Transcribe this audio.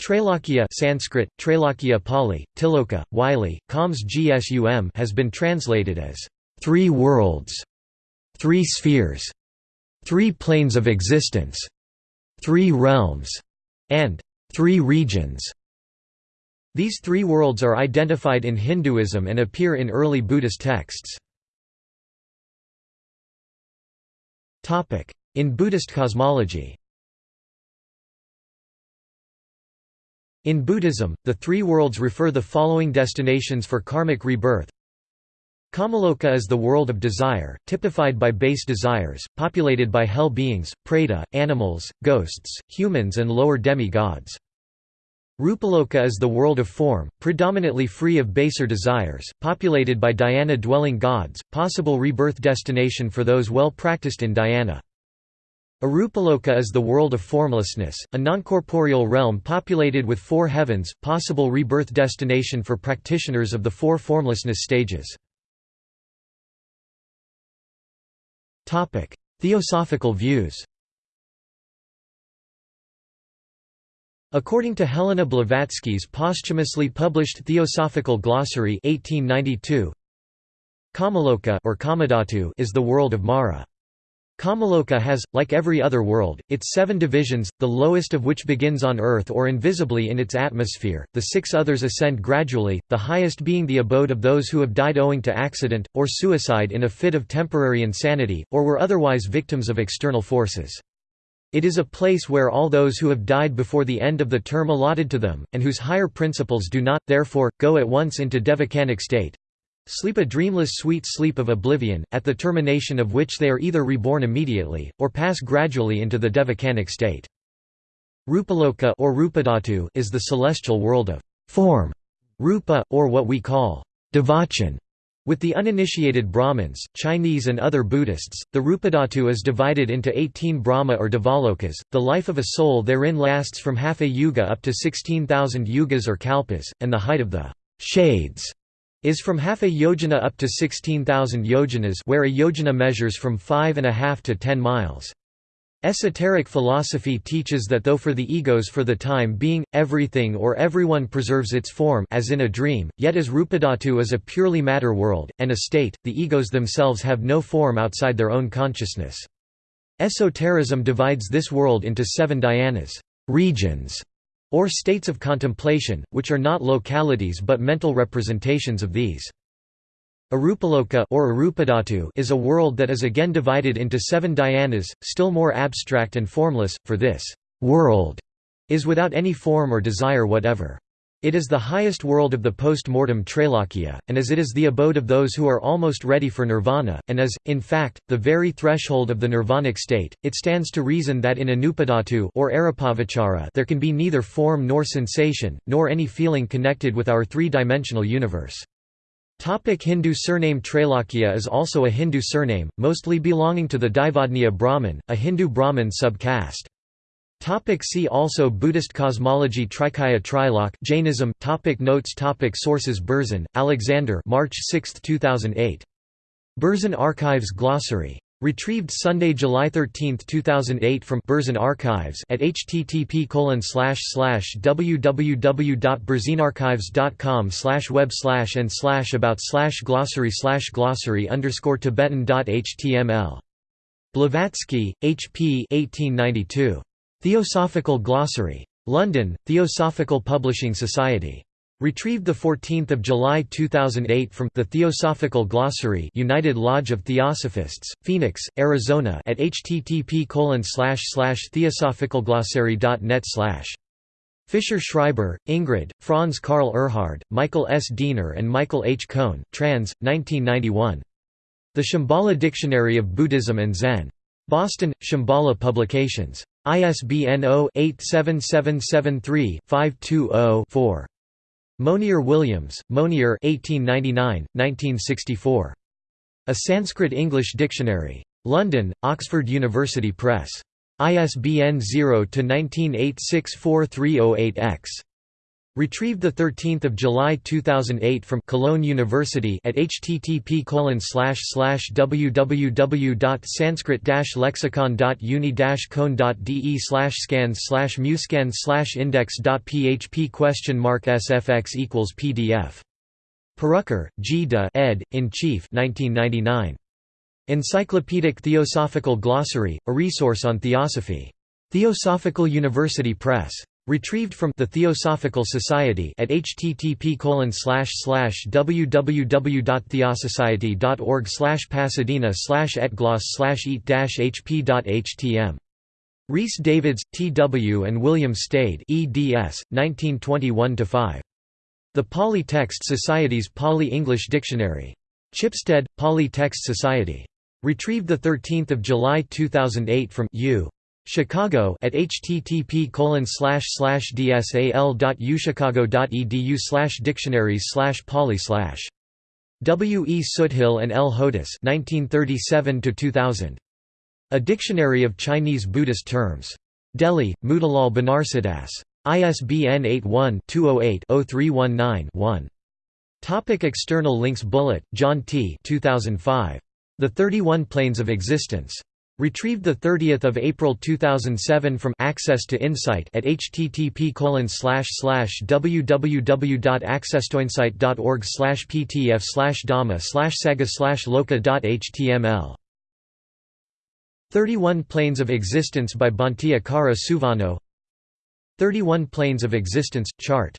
Trailokya Sanskrit, Trailokya Pali, Tiloka, Wylie, khams gsum has been translated as three worlds, three spheres, three planes of existence, three realms, and three regions. These three worlds are identified in Hinduism and appear in early Buddhist texts. In Buddhist cosmology In Buddhism, the three worlds refer the following destinations for karmic rebirth. Kamaloka is the world of desire, typified by base desires, populated by hell beings, preta, animals, ghosts, humans and lower demi-gods. Rupaloka is the world of form, predominantly free of baser desires, populated by dhyana-dwelling gods, possible rebirth destination for those well practiced in dhyana. Arupaloka is the world of formlessness, a noncorporeal realm populated with four heavens, possible rebirth destination for practitioners of the four formlessness stages. Theosophical views According to Helena Blavatsky's posthumously published Theosophical Glossary 1892, Kamaloka or Kamadhatu is the world of Mara. Kamaloka has, like every other world, its seven divisions, the lowest of which begins on Earth or invisibly in its atmosphere, the six others ascend gradually, the highest being the abode of those who have died owing to accident, or suicide in a fit of temporary insanity, or were otherwise victims of external forces. It is a place where all those who have died before the end of the term allotted to them, and whose higher principles do not, therefore, go at once into devachanic state, sleep a dreamless sweet sleep of oblivion, at the termination of which they are either reborn immediately, or pass gradually into the devachanic state. Rupaloka or Rupadhatu is the celestial world of form, rupa, or what we call devachan. With the uninitiated Brahmins, Chinese and other Buddhists, the Rupadhatu is divided into 18 Brahma or Devalokas. The life of a soul therein lasts from half a yuga up to 16,000 yugas or kalpas, and the height of the shades is from half a yojana up to 16,000 yojanas where a yojana measures from 5.5 to 10 miles. Esoteric philosophy teaches that though for the egos for the time being, everything or everyone preserves its form as in a dream, yet as Rupadhatu is a purely matter world, and a state, the egos themselves have no form outside their own consciousness. Esotericism divides this world into seven dhyanas regions", or states of contemplation, which are not localities but mental representations of these. Arupaloka or Arupadhatu is a world that is again divided into seven dhyanas, still more abstract and formless, for this world is without any form or desire whatever. It is the highest world of the post-mortem Trailokya, and as it is the abode of those who are almost ready for nirvana, and as, in fact, the very threshold of the nirvanic state, it stands to reason that in arupadhatu or arupavachara there can be neither form nor sensation, nor any feeling connected with our three-dimensional universe. Topic Hindu surname Trailokya is also a Hindu surname, mostly belonging to the Daivadnya Brahmin, a Hindu Brahmin sub-caste. Topic see also Buddhist cosmology Trikaya Trilok Jainism topic Notes topic Sources Berzin, Alexander March 6, 2008. Berzin Archives Glossary. Retrieved Sunday, July 13, 2008 from Berzin Archives at http www.berzinarchives.com slash web slash and slash about slash glossary slash glossary underscore tibetan.html. Blavatsky, H. P. 1892. Theosophical Glossary. London, Theosophical Publishing Society. Retrieved 14 July 2008 from The Theosophical Glossary United Lodge of Theosophists, Phoenix, Arizona at http theosophicalglossary.net Fischer Schreiber, Ingrid, Franz Karl Erhard, Michael S. Diener and Michael H. Kohn trans. 1991. The Shambhala Dictionary of Buddhism and Zen. Boston, Shambhala Publications. ISBN 0-87773-520-4. Monier Williams, Monier 1899, A Sanskrit-English Dictionary. London, Oxford University Press. ISBN 0-19864308-X. Retrieved 13 July 2008 from Cologne University at http www.sanskrit-lexicon.uni-cone.de scans muscans index.php question mark sfx equals pdf. Purucker, G. de ed. in Chief 1999. Encyclopedic Theosophical Glossary, a resource on theosophy. Theosophical University Press. Retrieved from the Theosophical Society at http www.theosociety.org slash pasadena etgloss eat hp.htm. Rhys Davids, T. W. and William Stede eds. 1921–5. The Pali Text Society's Pali-English Dictionary. Chipstead, Pali Text Society. Retrieved 13 July 2008 from U. Chicago at http dsal.uchicago.edu dictionaries pali W. E. Soothill and L. Hodous 1937 A Dictionary of Chinese Buddhist Terms. Delhi, Motilal Banarsidass. ISBN 81-208-0319-1. Topic external links Bullitt, John T. 2005. The 31 Planes of Existence. Retrieved 30 April 2007 from Access to Insight at http www.accesstoinsight.org ptf dhamma sagga loka.html 31 Planes of Existence by Bhante Akara Suvano. 31 Planes of Existence, chart